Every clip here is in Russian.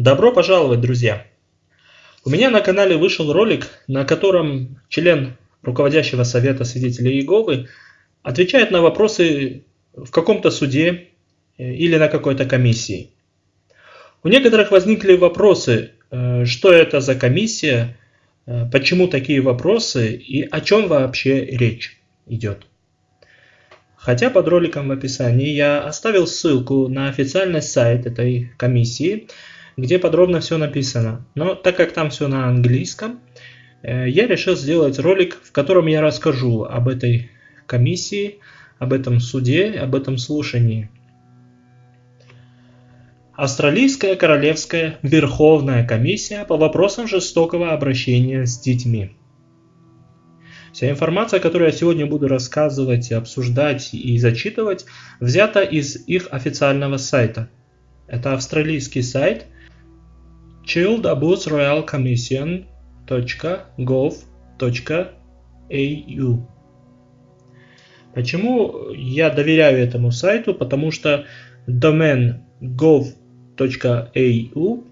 Добро пожаловать, друзья! У меня на канале вышел ролик, на котором член руководящего совета свидетелей Иеговы отвечает на вопросы в каком-то суде э, или на какой-то комиссии. У некоторых возникли вопросы, э, что это за комиссия, э, почему такие вопросы и о чем вообще речь идет. Хотя под роликом в описании я оставил ссылку на официальный сайт этой комиссии, где подробно все написано. Но так как там все на английском, э, я решил сделать ролик, в котором я расскажу об этой комиссии, об этом суде, об этом слушании. Австралийская Королевская Верховная комиссия по вопросам жестокого обращения с детьми. Вся информация, которую я сегодня буду рассказывать, обсуждать и зачитывать, взята из их официального сайта. Это австралийский сайт childabusroyalcommission.gov.au Почему я доверяю этому сайту? Потому что домен gov.au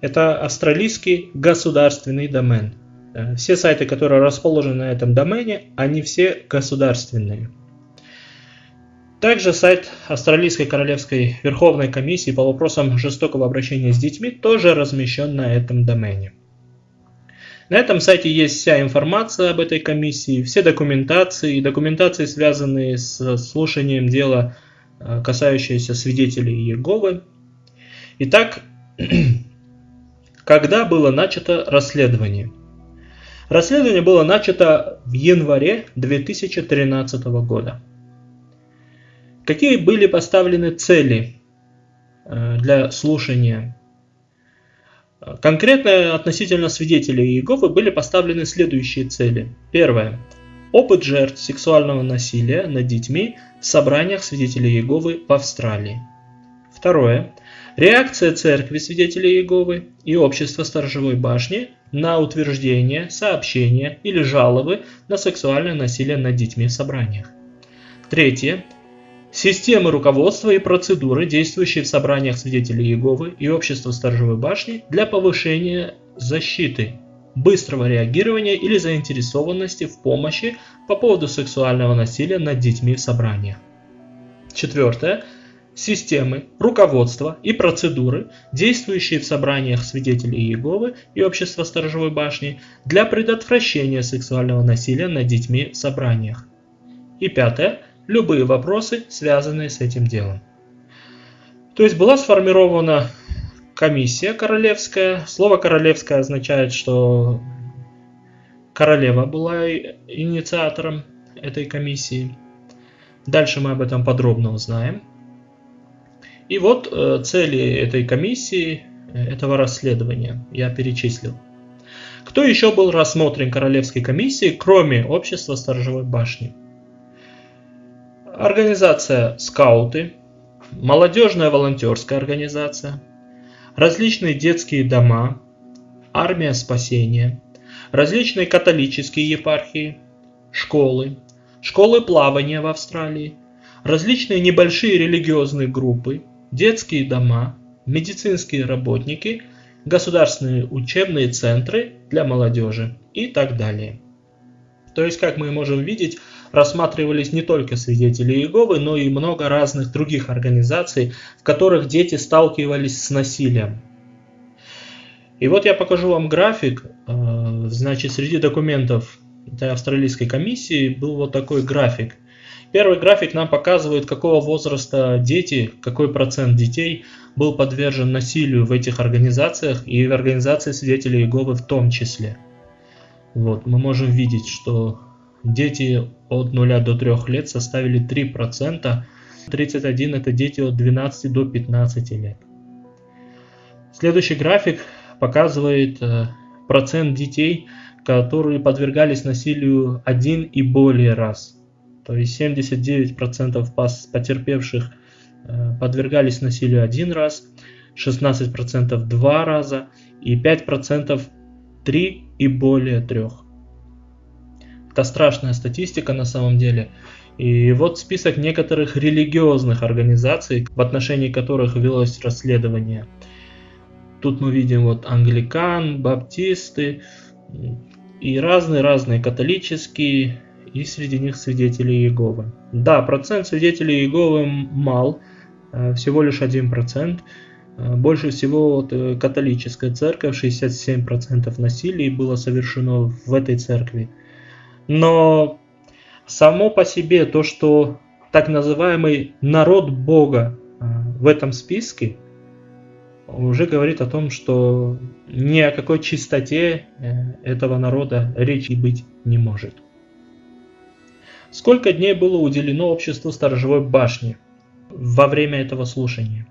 это австралийский государственный домен. Э, все сайты, которые расположены на этом домене, они все государственные. Также сайт Австралийской Королевской Верховной комиссии по вопросам жестокого обращения с детьми тоже размещен на этом домене. На этом сайте есть вся информация об этой комиссии, все документации и документации, связанные с слушанием дела, э, касающиеся свидетелей Иеговы. Итак, когда было начато расследование? Расследование было начато в январе 2013 года. Какие были поставлены цели э, для слушания? Конкретно относительно свидетелей Иеговы были поставлены следующие цели. Первое. Опыт жертв сексуального насилия над детьми в собраниях свидетелей Иеговы в Австралии. Второе. Реакция Церкви Свидетелей Иеговы и Общества Сторожевой Башни на утверждение, сообщения или жалобы на сексуальное насилие над детьми в собраниях. Третье. Системы руководства и процедуры, действующие в собраниях свидетелей Иеговы и общества Сторожевой башни для повышения защиты, быстрого реагирования или заинтересованности в помощи по поводу сексуального насилия над детьми в собраниях. Четвертое системы, руководства и процедуры, действующие в собраниях свидетелей Иеговы и общества Сторожевой башни для предотвращения сексуального насилия над детьми в собраниях. И пятое. Любые вопросы, связанные с этим делом. То есть была сформирована комиссия королевская. Слово королевская означает, что королева была инициатором этой комиссии. Дальше мы об этом подробно узнаем. И вот э, цели этой комиссии, э, этого расследования я перечислил. Кто еще был рассмотрен Королевской комиссией, кроме общества Сторожевой башни? Организация «Скауты», молодежная волонтерская организация, различные детские дома, армия спасения, различные католические епархии, школы, школы плавания в Австралии, различные небольшие религиозные группы, детские дома, медицинские работники, государственные учебные центры для молодежи и так далее. То есть, как мы можем видеть, рассматривались не только свидетели Иеговы, но и много разных других организаций, в которых дети сталкивались с насилием. И вот я покажу вам график. Э, значит, среди документов этой австралийской комиссии был вот такой график – Первый график нам показывает, какого возраста дети, какой процент детей был подвержен насилию в этих организациях и в организации свидетелей Иеговы в том числе. Вот, мы можем видеть, что дети от 0 до 3 лет составили 3%, 31 это дети от 12 до 15 лет. Следующий график показывает э, процент детей, которые подвергались насилию один и более раз. То есть 79% потерпевших э, подвергались насилию один раз, 16% два раза и 5% три и более трех. Это страшная статистика на самом деле. И вот список некоторых религиозных организаций, в отношении которых велось расследование. тут мы видим вот англикан, баптисты и разные-разные католические, и среди них свидетели Иеговы. Да, процент свидетелей Иеговы мал, э, всего лишь 1%. Э, больше всего вот э, католическая церковь, 67% насилий было совершено в этой церкви. Но само по себе то, что так называемый народ Бога в этом списке, уже говорит о том, что ни о какой чистоте этого народа речи быть не может. Сколько дней было уделено обществу сторожевой башни во время этого слушания?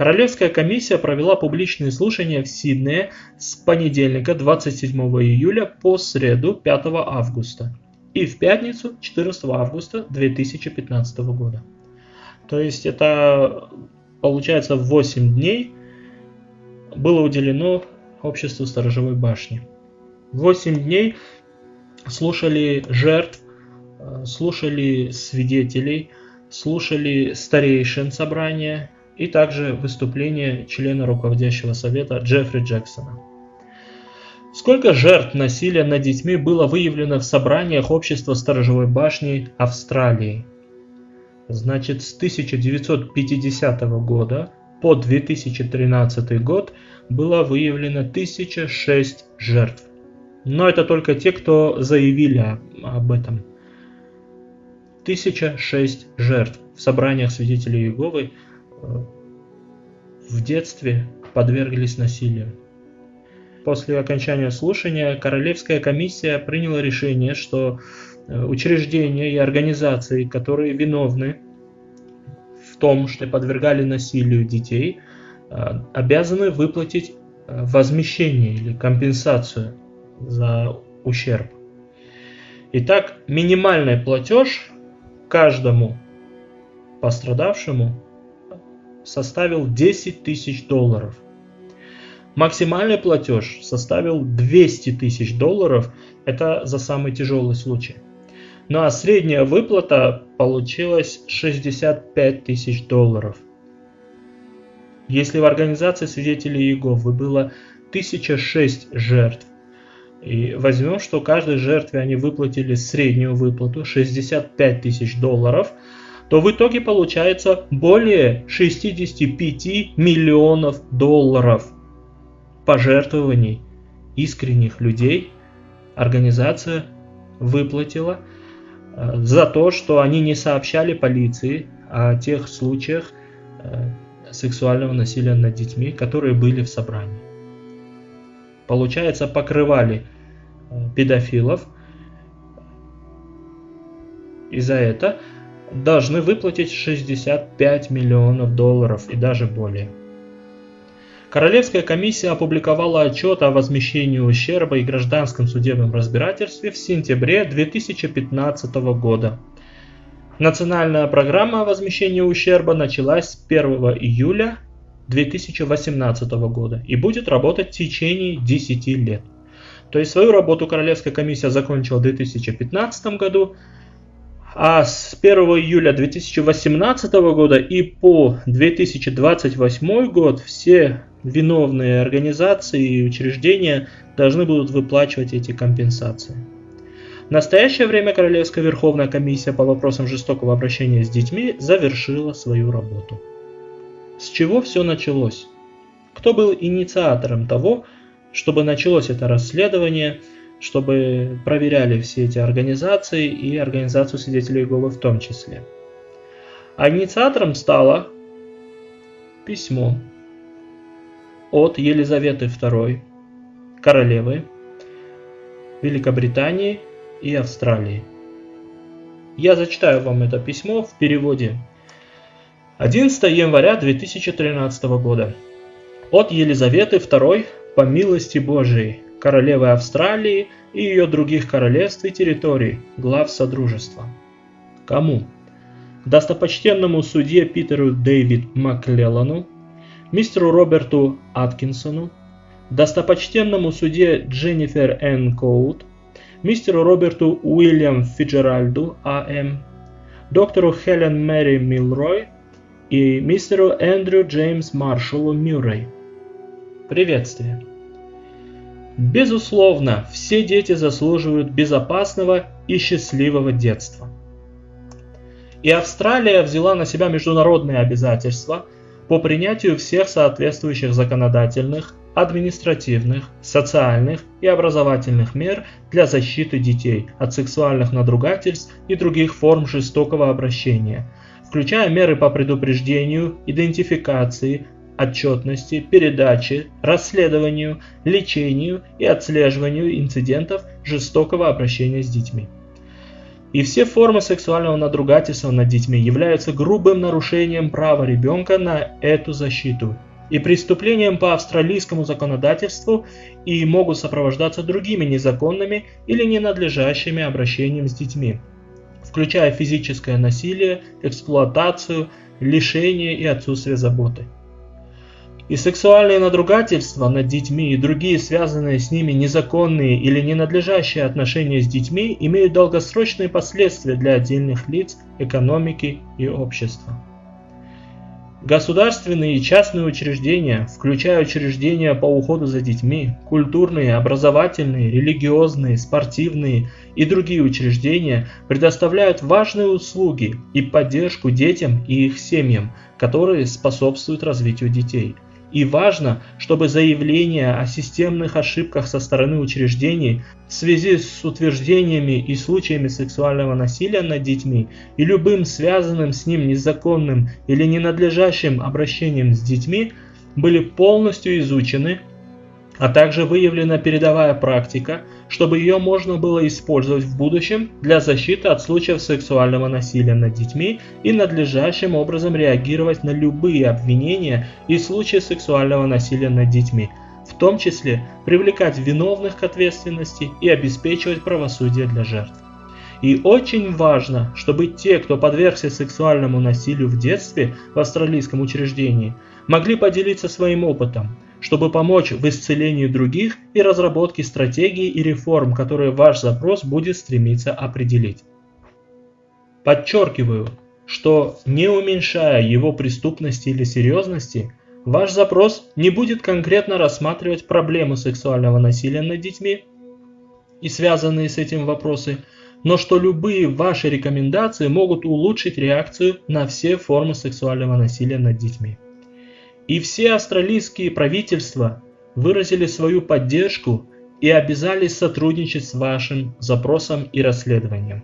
Королевская комиссия провела публичные слушания в Сиднее с понедельника 27 июля по среду 5 августа и в пятницу 14 августа 2015 года. То есть это получается 8 дней было уделено обществу сторожевой башни. 8 дней слушали жертв Э, слушали свидетелей, слушали старейшин собрания и также выступление члена руководящего совета Джеффри Джексона. Сколько жертв насилия над детьми было выявлено в собраниях общества сторожевой башни Австралии? Значит, с 1950 года по 2013 год было выявлено 1006 жертв. Но это только те, кто заявили об этом. 1006 жертв в собраниях свидетелей Иеговы в детстве подверглись насилию. После окончания слушания Королевская комиссия приняла решение, что э, учреждения и организации, которые виновны в том, что подвергали насилию детей, э, обязаны выплатить возмещение или компенсацию за ущерб. Итак, минимальный платеж каждому пострадавшему составил 10 тысяч долларов. Максимальный платеж составил 200 тысяч долларов, это за самый тяжелый случай. Ну а средняя выплата получилась 65 тысяч долларов. Если в организации свидетелей Иеговы было 1006 жертв, и возьмем, что каждой жертве они выплатили среднюю выплату 65 тысяч долларов, то в итоге получается более 65 миллионов долларов пожертвований искренних людей организация выплатила э, за то, что они не сообщали полиции о тех случаях э, сексуального насилия над детьми, которые были в собрании получается, покрывали э, педофилов. И за это должны выплатить 65 миллионов долларов и даже более. Королевская комиссия опубликовала отчет о возмещении ущерба и гражданском судебном разбирательстве в сентябре 2015 года. Национальная программа возмещения ущерба началась с 1 июля 2018 года и будет работать в течение 10 лет. То есть свою работу Королевская комиссия закончила в 2015 году, а с 1 июля 2018 года и по 2028 год все виновные организации и учреждения должны будут выплачивать эти компенсации. В настоящее время Королевская Верховная комиссия по вопросам жестокого обращения с детьми завершила свою работу. С чего все началось? Кто был инициатором того, чтобы началось это расследование, чтобы проверяли все эти организации и организацию свидетелей Иеговы в том числе? А инициатором стало письмо от Елизаветы II, королевы Великобритании и Австралии. Я зачитаю вам это письмо в переводе 11 января 2013 года. От Елизаветы II по милости Божией, королевы Австралии и ее других королевств и территорий, глав Содружества. Кому? Достопочтенному судье Питеру Дэвид Маклеллану, мистеру Роберту Аткинсону, достопочтенному судье Дженнифер Н. Коут, мистеру Роберту Уильям Фиджеральду А.М., доктору Хелен Мэри Милрой, и мистеру Эндрю Джеймс Маршалу Мюррей. Приветствие! Безусловно, все дети заслуживают безопасного и счастливого детства. И Австралия взяла на себя международные обязательства по принятию всех соответствующих законодательных, административных, социальных и образовательных мер для защиты детей от сексуальных надругательств и других форм жестокого обращения, включая меры по предупреждению, идентификации, отчетности, передаче, расследованию, лечению и отслеживанию инцидентов жестокого обращения с детьми. И все формы сексуального надругательства над детьми являются грубым нарушением права ребенка на эту защиту и преступлением по австралийскому законодательству и могут сопровождаться другими незаконными или ненадлежащими обращениями с детьми, включая физическое насилие, эксплуатацию, лишение и отсутствие заботы. И сексуальные надругательства над детьми и другие связанные с ними незаконные или ненадлежащие отношения с детьми имеют долгосрочные последствия для отдельных лиц, экономики и общества. Государственные и частные учреждения, включая учреждения по уходу за детьми, культурные, образовательные, религиозные, спортивные и другие учреждения, предоставляют важные услуги и поддержку детям и их семьям, которые способствуют развитию детей – и важно, чтобы заявления о системных ошибках со стороны учреждений в связи с утверждениями и случаями сексуального насилия над детьми и любым связанным с ним незаконным или ненадлежащим обращением с детьми были полностью изучены а также выявлена передовая практика, чтобы ее можно было использовать в будущем для защиты от случаев сексуального насилия над детьми и надлежащим образом реагировать на любые обвинения и случаи сексуального насилия над детьми, в том числе привлекать виновных к ответственности и обеспечивать правосудие для жертв. И очень важно, чтобы те, кто подвергся сексуальному насилию в детстве в австралийском учреждении, могли поделиться своим опытом – чтобы помочь в исцелении других и разработке стратегий и реформ, которые ваш запрос будет стремиться определить. Подчеркиваю, что не уменьшая его преступности или серьезности, ваш запрос не будет конкретно рассматривать проблему сексуального насилия над детьми и связанные с этим вопросы, но что любые ваши рекомендации могут улучшить реакцию на все формы сексуального насилия над детьми. И все австралийские правительства выразили свою поддержку и обязались сотрудничать с вашим запросом и расследованием.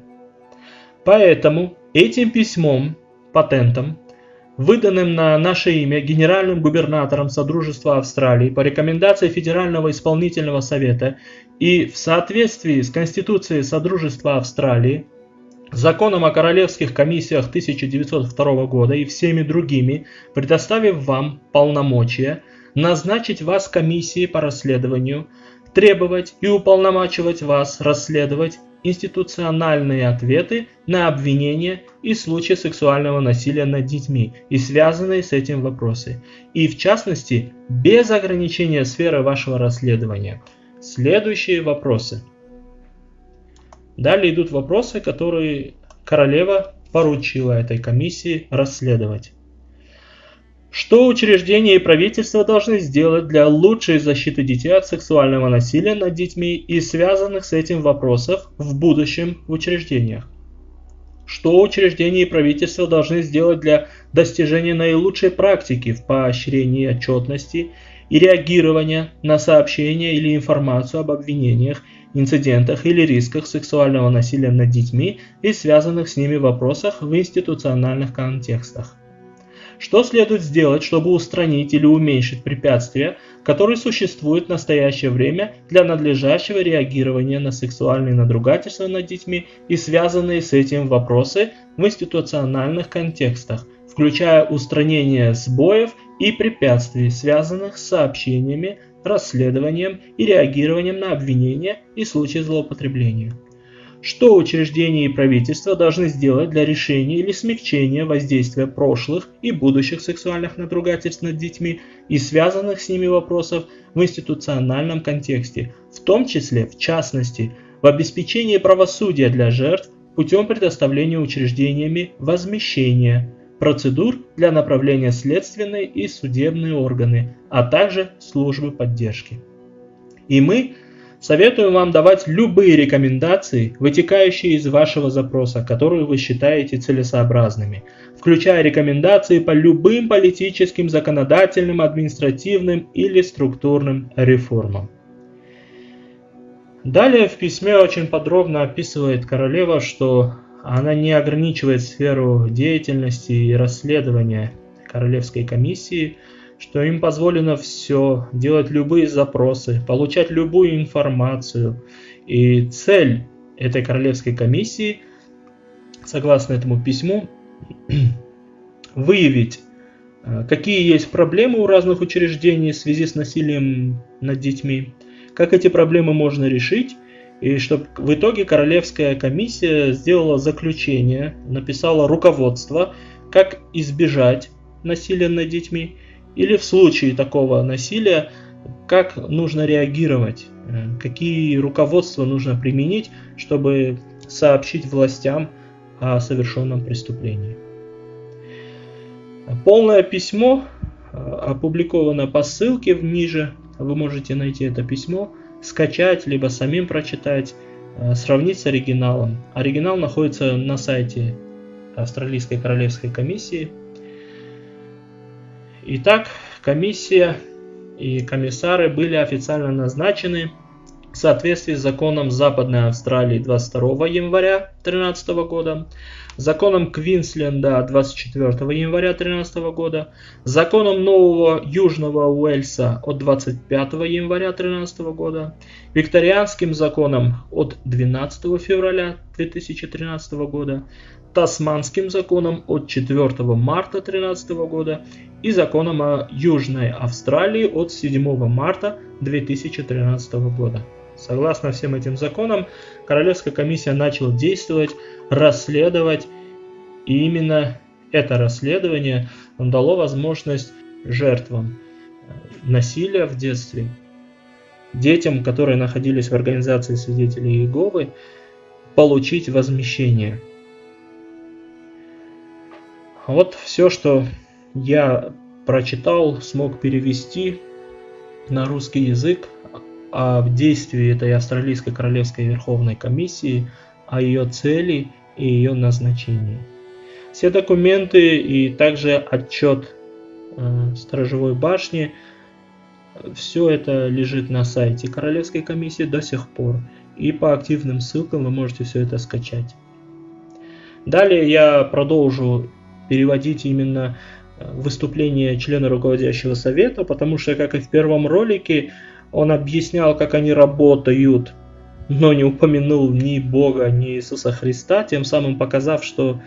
Поэтому этим письмом, патентом, выданным на наше имя генеральным губернатором Содружества Австралии по рекомендации Федерального исполнительного совета и в соответствии с Конституцией Содружества Австралии, законом о королевских комиссиях 1902 года и всеми другими, предоставив вам полномочия назначить вас комиссией по расследованию, требовать и уполномачивать вас расследовать институциональные ответы на обвинения и случаи сексуального насилия над детьми и связанные с этим вопросы, и в частности без ограничения сферы вашего расследования. Следующие вопросы – Далее идут вопросы, которые королева поручила этой комиссии расследовать. Что учреждения и правительство должны сделать для лучшей защиты детей от сексуального насилия над детьми и связанных с этим вопросов в будущем в учреждениях? Что учреждения и правительство должны сделать для достижения наилучшей практики в поощрении отчетности и реагирования на сообщения или информацию об обвинениях инцидентах или рисках сексуального насилия над детьми и связанных с ними вопросах в институциональных контекстах. Что следует сделать, чтобы устранить или уменьшить препятствия, которые существуют в настоящее время для надлежащего реагирования на сексуальные надругательства над детьми и связанные с этим вопросы в институциональных контекстах, включая устранение сбоев и препятствий, связанных с сообщениями расследованием и реагированием на обвинения и случаи злоупотребления. Что учреждения и правительства должны сделать для решения или смягчения воздействия прошлых и будущих сексуальных надругательств над детьми и связанных с ними вопросов в институциональном контексте, в том числе, в частности, в обеспечении правосудия для жертв путем предоставления учреждениями возмещения, процедур для направления следственные и судебные органы, а также службы поддержки. И мы советуем вам давать любые рекомендации, вытекающие из вашего запроса, которые вы считаете целесообразными, включая рекомендации по любым политическим, законодательным, административным или структурным реформам. Далее в письме очень подробно описывает королева, что она не ограничивает сферу деятельности и расследования Королевской комиссии, что им позволено все, делать любые запросы, получать любую информацию. И цель этой Королевской комиссии, согласно этому письму, выявить, э, какие есть проблемы у разных учреждений в связи с насилием над детьми, как эти проблемы можно решить, и чтобы в итоге Королевская комиссия сделала заключение, написала руководство, как избежать насилия над детьми, или в случае такого насилия, как нужно реагировать, э, какие руководства нужно применить, чтобы сообщить властям о совершенном преступлении. Полное письмо э, опубликовано по ссылке ниже. Вы можете найти это письмо, скачать, либо самим прочитать, э, сравнить с оригиналом. Оригинал находится на сайте Австралийской Королевской комиссии. Итак, комиссия и комиссары были официально назначены в соответствии с законом Западной Австралии 22 января 2013 года, законом Квинсленда 24 января 2013 года, законом Нового Южного Уэльса от 25 января 2013 года, викторианским законом от 12 февраля 2013 года, Тасманским законом от 4 марта 2013 года. И законом о Южной Австралии от 7 марта 2013 года. Согласно всем этим законам, Королевская комиссия начала действовать, расследовать, и именно это расследование дало возможность жертвам насилия в детстве, детям, которые находились в организации свидетелей Иеговы, получить возмещение. Вот все, что я прочитал, смог перевести на русский язык о действии этой Австралийской Королевской Верховной Комиссии, о ее цели и ее назначении. Все документы и также отчет э, Сторожевой башни, все это лежит на сайте Королевской комиссии до сих пор. И по активным ссылкам вы можете все это скачать. Далее я продолжу переводить именно э, выступление члена руководящего совета, потому что, как и в первом ролике, он объяснял, как они работают, но не упомянул ни Бога, ни Иисуса Христа, тем самым показав, что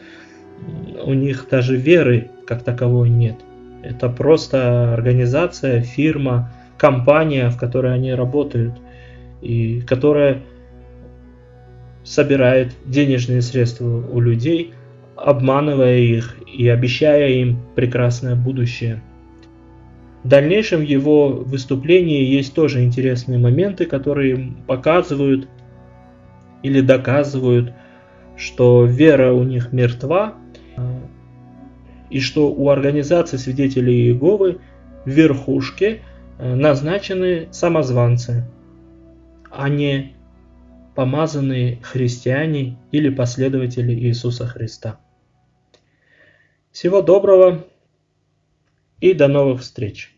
у них даже веры как таковой нет. Это просто организация, фирма, компания, в которой они работают, и которая собирает денежные средства у людей, обманывая их и обещая им прекрасное будущее. В дальнейшем его выступлении есть тоже интересные моменты, которые показывают или доказывают, что вера у них мертва, и что у организации свидетелей Иеговы в верхушке э, назначены самозванцы, а не помазанные христиане или последователи Иисуса Христа. Всего доброго и до новых встреч!